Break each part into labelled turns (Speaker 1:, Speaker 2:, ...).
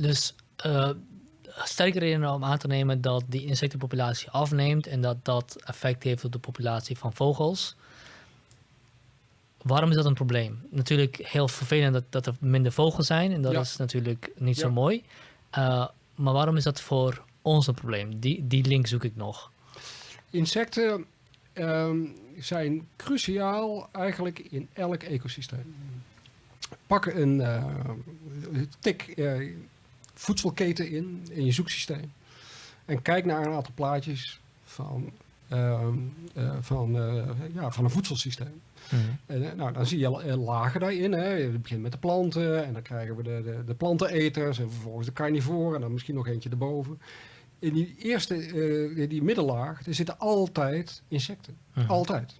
Speaker 1: Dus uh, sterke redenen om aan te nemen dat die insectenpopulatie afneemt en dat dat effect heeft op de populatie van vogels. Waarom is dat een probleem? Natuurlijk heel vervelend dat, dat er minder vogels zijn en dat is natuurlijk niet zo mooi. Uh, maar waarom is dat voor ons een probleem? Die, die link zoek ik nog.
Speaker 2: Insecten um, zijn cruciaal eigenlijk in elk ecosysteem. Pak een uh, tik uh, voedselketen in, in je zoeksysteem. En kijk naar een aantal plaatjes van, uh, van, ja, van een voedselsysteem. Mhm. En, nou, dan zie je lagen daarin. Hè. Je begint met de planten en dan krijgen we de, de, de planteneters en vervolgens de carnivoren en dan misschien nog eentje erboven in die eerste, uh, die middellaag, er zitten altijd insecten. Mhm. Altijd.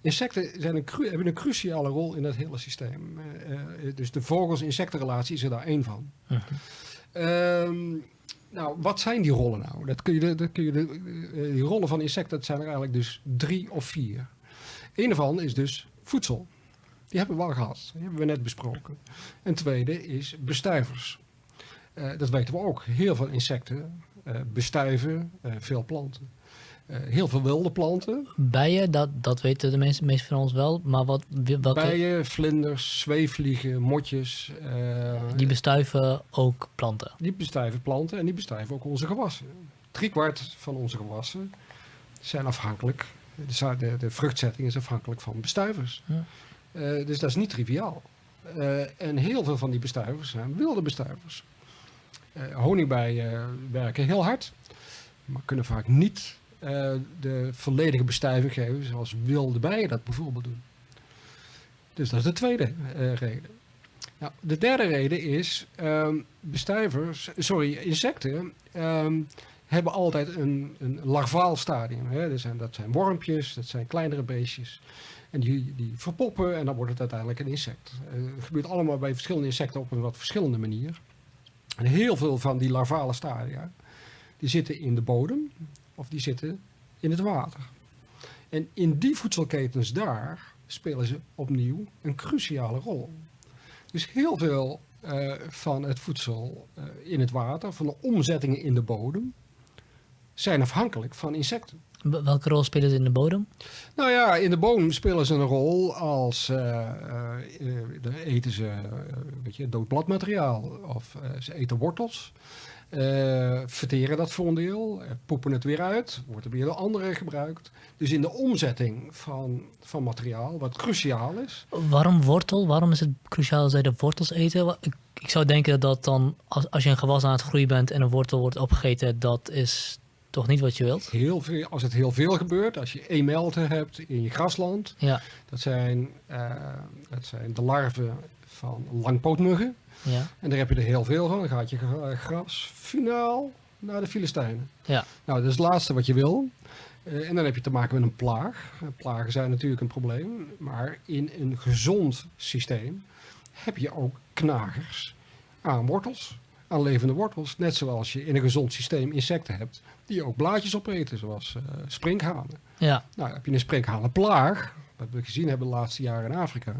Speaker 2: Insecten zijn een hebben een cruciale rol in het hele systeem. Uh, dus de vogels-insectenrelatie is er daar één van. Mhm. Ehm, nou, wat zijn die rollen nou? Dat kun je, dat kun je de, die rollen van insecten, zijn er eigenlijk dus drie of vier. Een daarvan is dus voedsel. Die hebben we al gehad. Die hebben we net besproken. En tweede is bestuivers. Uh, dat weten we ook. Heel veel insecten uh, bestuiven, veel planten. Uh, heel veel wilde planten.
Speaker 1: Bijen, dat, dat weten de meeste, meeste van ons wel. Maar wat.
Speaker 2: Bijen, vlinders, zweefvliegen, motjes.
Speaker 1: die bestuiven ook planten?
Speaker 2: Die bestuiven planten en die bestuiven ook onze gewassen. Driekwart van onze gewassen zijn afhankelijk. De, de, de vruchtzetting is afhankelijk van bestuivers. Ja. dus dat is niet triviaal. en heel veel van die bestuivers zijn wilde bestuivers. Uh, honingbijen werken heel hard, maar kunnen vaak niet uh, de volledige bestuiving geven zoals wilde bijen dat bijvoorbeeld doen. Dus dat is de tweede uh, reden. Nou, de derde reden is, um, bestuivers, sorry, insecten um, hebben altijd een, een larvaal stadium. Hè? Dat, zijn, dat zijn wormpjes, dat zijn kleinere beestjes. En die, die verpoppen en dan wordt het uiteindelijk een insect. het gebeurt allemaal bij verschillende insecten op een wat verschillende manier. En heel veel van die larvale stadia, die zitten in de bodem of die zitten in het water. En in die voedselketens daar spelen ze opnieuw een cruciale rol. Dus heel veel uh, van het voedsel uh, in het water, van de omzettingen in de bodem, zijn afhankelijk van insecten.
Speaker 1: Welke rol spelen ze in de bodem?
Speaker 2: Nou ja, in de bodem spelen ze een rol als uh, uh, eten ze weet je, dood bladmateriaal of ze eten wortels. Verteren dat voor een deel, poepen het weer uit, wordt er weer door anderen gebruikt. Dus in de omzetting van, van materiaal, wat cruciaal is.
Speaker 1: Waarom wortel? Waarom is het cruciaal dat zij de wortels eten? Ik, ik zou denken dat dan, als, als je een gewas aan het groeien bent en een wortel wordt opgegeten, dat is toch niet wat je wilt?
Speaker 2: Heel veel, als het heel veel gebeurt, als je emelten hebt in je grasland,
Speaker 1: ja.
Speaker 2: dat, zijn, uh, dat zijn de larven van langpootmuggen.
Speaker 1: Ja.
Speaker 2: En daar heb je er heel veel van. Dan gaat je gras finaal naar de Filistijnen.
Speaker 1: Ja.
Speaker 2: Nou, dat is het laatste wat je wil. Uh, en dan heb je te maken met een plaag. Plagen zijn natuurlijk een probleem. Maar in een gezond systeem heb je ook knagers aan wortels aan levende wortels. Net zoals je in een gezond systeem insecten hebt die ook blaadjes opeten, zoals uh, sprinkhanen.
Speaker 1: Ja.
Speaker 2: Nou, heb je een sprinkhanenplaag, wat we gezien hebben de laatste jaren in Afrika,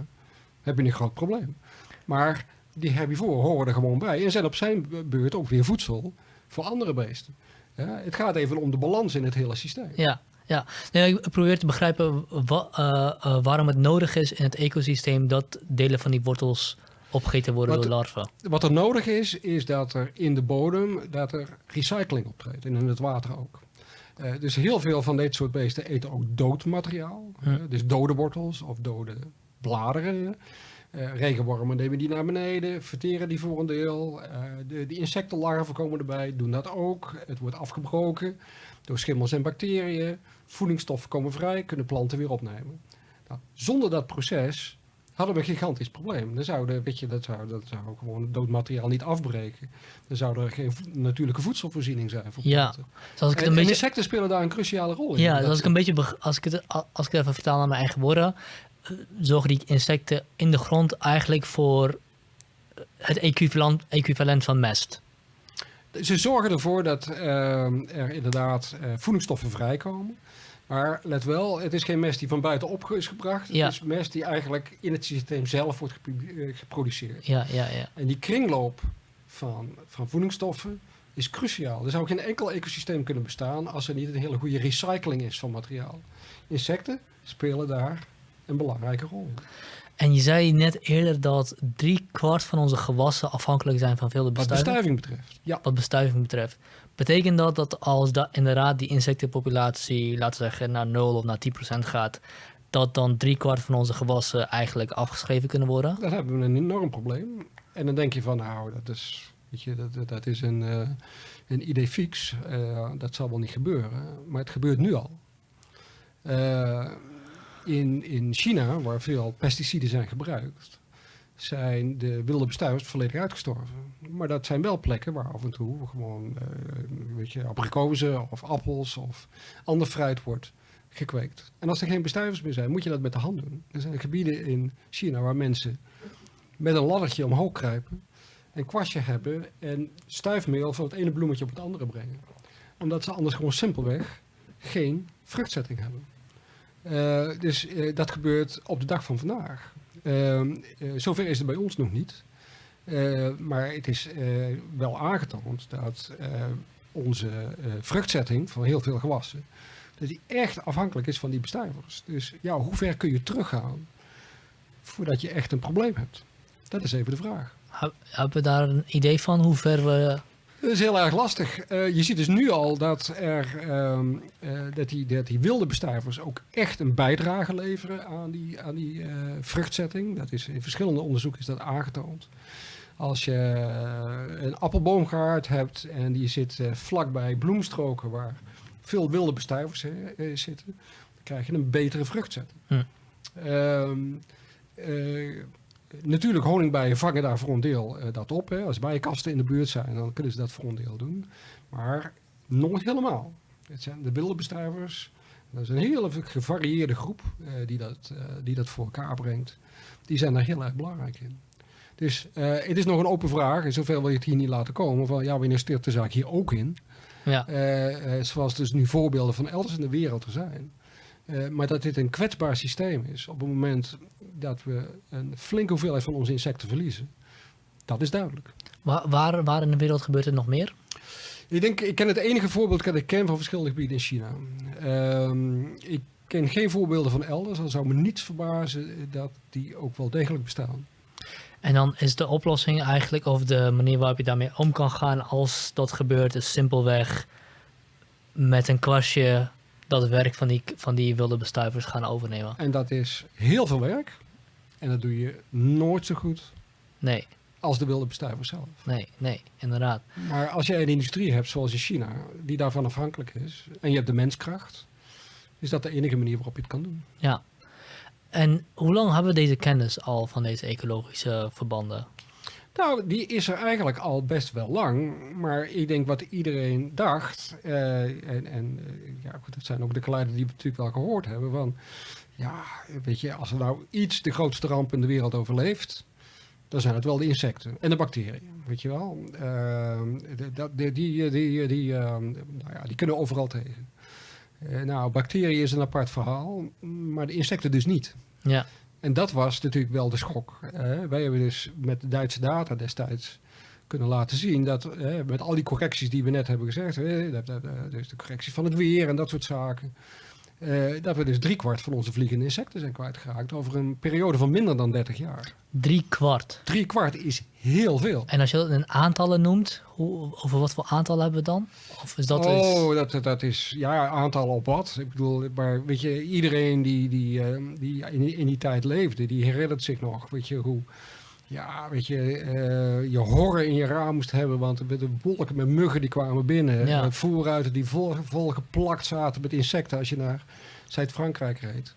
Speaker 2: heb je een groot probleem. Maar die herbivore horen er gewoon bij en zijn op zijn beurt ook weer voedsel voor andere beesten. Ja, het gaat even om de balans in het hele systeem.
Speaker 1: Ja, ja. Nee, ik probeer te begrijpen wa, uh, uh, waarom het nodig is in het ecosysteem dat delen van die wortels opgegeten worden
Speaker 2: wat,
Speaker 1: door larven.
Speaker 2: Wat er nodig is, is dat er in de bodem dat er recycling optreedt. En in het water ook. Uh, dus heel veel van dit soort beesten eten ook dood materiaal. Uh, dus dode wortels of dode bladeren. Uh, regenwormen nemen die naar beneden, verteren die voor een deel. de, de insectenlarven komen erbij, doen dat ook. Het wordt afgebroken door schimmels en bacteriën. Voedingsstoffen komen vrij, kunnen planten weer opnemen. Nou, zonder dat proces hadden we een gigantisch probleem. Dan zouden, weet je, dat zou, dat zou gewoon het doodmateriaal niet afbreken. Dan zou er geen natuurlijke voedselvoorziening zijn voor planten. Ja, zoals ik het en, een beetje... insecten spelen daar een cruciale rol in.
Speaker 1: Ja, als ik, een beetje, als, ik het, als ik het even vertaal naar mijn eigen woorden, zorgen die insecten in de grond eigenlijk voor het equivalent, equivalent van mest.
Speaker 2: Ze zorgen ervoor dat uh, er inderdaad uh, voedingsstoffen vrijkomen. Maar let wel, het is geen mest die van buitenop is gebracht. Het is mest die eigenlijk in het systeem zelf wordt geproduceerd.
Speaker 1: Ja, ja, ja.
Speaker 2: En die kringloop van, van voedingsstoffen is cruciaal. Er zou geen enkel ecosysteem kunnen bestaan als er niet een hele goede recycling is van materiaal. Insecten spelen daar een belangrijke rol.
Speaker 1: En je zei net eerder dat drie kwart van onze gewassen afhankelijk zijn van veel
Speaker 2: Wat
Speaker 1: bestuiving.
Speaker 2: bestuiving betreft. Ja,
Speaker 1: Wat bestuiving betreft. Betekent dat dat als da inderdaad die insectenpopulatie, laten we zeggen, naar 0 of naar 10% gaat, dat dan drie kwart van onze gewassen eigenlijk afgeschreven kunnen worden?
Speaker 2: dan hebben we een enorm probleem. En dan denk je van, nou, dat is, weet je, dat, dat- is een, eh, een idee fix. Eh, dat zal wel niet gebeuren. Maar het gebeurt nu al. Eh, in, in China, waar veel pesticiden zijn gebruikt, zijn de wilde bestuivers volledig uitgestorven. Maar dat zijn wel plekken waar af en toe gewoon, eh, weet je, abrikozen of appels of ander fruit wordt gekweekt. En als er geen bestuivers meer zijn, moet je dat met de hand doen. Er zijn gebieden in China waar mensen met een laddertje omhoog kruipen, een kwastje hebben en stuifmeel van het ene bloemetje op het andere brengen. Omdat ze anders gewoon simpelweg geen vruchtzetting hebben. Eh, dus eh, dat gebeurt op de dag van vandaag. Ehm, eh, zover is het bij ons nog niet. Maar het is wel aangetoond dat onze vruchtzetting van heel veel gewassen, dat die echt afhankelijk is van die bestuivers. Dus ja, hoe ver kun je teruggaan voordat je echt een probleem hebt? Dat is even de vraag.
Speaker 1: Heb- Hebben we daar een idee van hoe ver we...
Speaker 2: Dat is heel erg lastig. Eh, je ziet dus nu al dat, er, ehm, eh, dat, die, dat die wilde bestuivers ook echt een bijdrage leveren aan die, aan die eh, vruchtzetting. Dat is, in verschillende onderzoeken is dat aangetoond. Als je een appelboomgaard hebt en die zit vlakbij bloemstroken waar veel wilde bestuivers zitten, dan krijg je een betere vruchtzetting.
Speaker 1: Hm.
Speaker 2: Ehm, eh, natuurlijk, honingbijen vangen daar voor een deel eh, dat op. Hè. Als bijenkasten in de buurt zijn, dan kunnen ze dat voor een deel doen. Maar nog niet helemaal. Het zijn de wilde bestuivers. Dat is een hele gevarieerde groep eh, die, dat, eh, die dat voor elkaar brengt. Die zijn daar heel erg belangrijk in. Dus het is nog een open vraag. En zoveel wil je het hier niet laten komen. Van ja, wanneer stipt de zaak hier ook in?
Speaker 1: Ja,
Speaker 2: zoals dus nu voorbeelden van elders in de wereld er zijn. Eh, maar dat dit een kwetsbaar systeem is op het moment dat we een flinke hoeveelheid van onze insecten verliezen. Dat is duidelijk.
Speaker 1: waar, waar, waar in de wereld gebeurt het nog meer?
Speaker 2: Ik denk, ik ken het enige voorbeeld dat ik ken van verschillende gebieden in China. Ehm, ik ken geen voorbeelden van elders. Dan zou me niets verbazen dat die ook wel degelijk bestaan.
Speaker 1: En dan is de oplossing eigenlijk, of de manier waarop je daarmee om kan gaan als dat gebeurt, is simpelweg met een kwastje dat werk van die, van die wilde bestuivers gaan overnemen.
Speaker 2: En dat is heel veel werk. En dat doe je nooit zo goed
Speaker 1: Nee,
Speaker 2: als de wilde bestuiver zelf.
Speaker 1: nee, nee, inderdaad.
Speaker 2: Maar als jij een industrie hebt zoals in China, die daarvan afhankelijk is, en je hebt de menskracht, is dat de enige manier waarop je het kan doen.
Speaker 1: Ja. En hoe lang hebben we deze kennis al van deze ecologische verbanden?
Speaker 2: Nou, die is er eigenlijk al best wel lang. Maar ik denk wat iedereen dacht, eh, en, en eh, ja, goed, dat zijn ook de geluiden die we natuurlijk wel gehoord hebben, van ja, weet je, als er nou iets de grootste ramp in de wereld overleeft, dan zijn het wel de insecten en de bacteriën, weet je wel. Dat- die, die, die, die, eh, nou die kunnen overal tegen. Eh, nou, bacteriën is een apart verhaal, maar de insecten dus niet.
Speaker 1: Ja,
Speaker 2: En dat was natuurlijk wel de schok. hè. wij hebben dus met Duitse data destijds kunnen laten zien dat met al die correcties die we net hebben gezegd, hè, dat- dus de correctie van het weer en dat soort zaken, dat we dus driekwart van onze vliegende insecten zijn kwijtgeraakt over een periode van minder dan 30 jaar.
Speaker 1: drie kwart.
Speaker 2: Drie kwart is heel veel.
Speaker 1: En als je dat in aantallen noemt, hoe, over wat voor aantallen hebben we dan? Of is dat
Speaker 2: oh, dat, dat, dat is ja, aantallen op wat. Ik bedoel, maar weet je, iedereen die, die, eh, die in, in die tijd leefde, die herinnert zich nog, weet je, hoe, ja, weet je, eh, je horror in je raam moest hebben, want er werden wolken met muggen die kwamen binnen.
Speaker 1: Ja.
Speaker 2: Eh, voorruiten die vol, vol geplakt zaten met insecten als je naar Zuid-Frankrijk reed.